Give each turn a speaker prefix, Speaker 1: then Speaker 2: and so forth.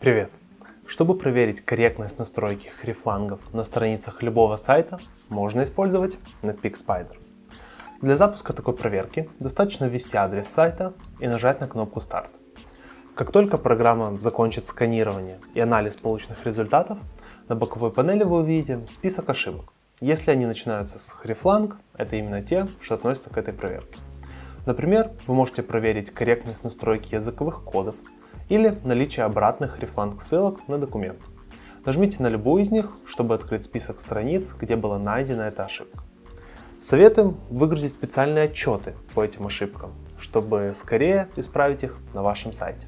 Speaker 1: Привет! Чтобы проверить корректность настройки хрифлангов на страницах любого сайта, можно использовать Netpeak Spider. Для запуска такой проверки достаточно ввести адрес сайта и нажать на кнопку «Старт». Как только программа закончит сканирование и анализ полученных результатов, на боковой панели вы увидите список ошибок. Если они начинаются с хрифланг, это именно те, что относятся к этой проверке. Например, вы можете проверить корректность настройки языковых кодов или наличие обратных рефланг ссылок на документ. Нажмите на любую из них, чтобы открыть список страниц, где была найдена эта ошибка. Советуем выгрузить специальные отчеты по этим ошибкам, чтобы скорее исправить их на вашем сайте.